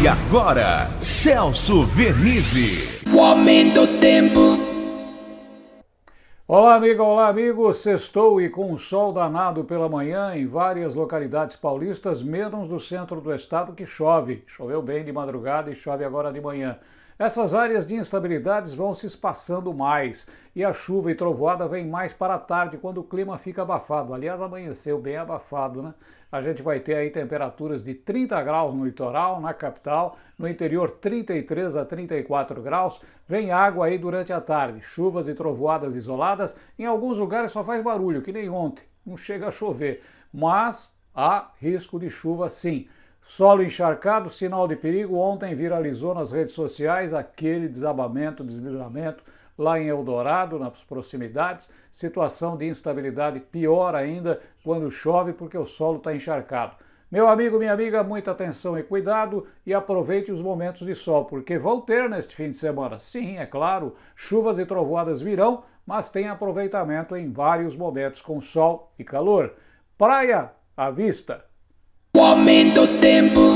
E agora, Celso Vernizzi. O aumento do tempo. Olá, amiga, olá, amigo. Sextou e com um sol danado pela manhã em várias localidades paulistas, menos do centro do estado que chove. Choveu bem de madrugada e chove agora de manhã. Essas áreas de instabilidades vão se espaçando mais e a chuva e trovoada vem mais para a tarde, quando o clima fica abafado. Aliás, amanheceu bem abafado, né? A gente vai ter aí temperaturas de 30 graus no litoral, na capital, no interior 33 a 34 graus. Vem água aí durante a tarde, chuvas e trovoadas isoladas. Em alguns lugares só faz barulho, que nem ontem, não chega a chover. Mas há risco de chuva sim. Solo encharcado, sinal de perigo. Ontem viralizou nas redes sociais aquele desabamento, deslizamento lá em Eldorado, nas proximidades. Situação de instabilidade pior ainda quando chove porque o solo está encharcado. Meu amigo, minha amiga, muita atenção e cuidado e aproveite os momentos de sol, porque vão ter neste fim de semana. Sim, é claro, chuvas e trovoadas virão, mas tem aproveitamento em vários momentos com sol e calor. Praia à vista! O aumento do tempo.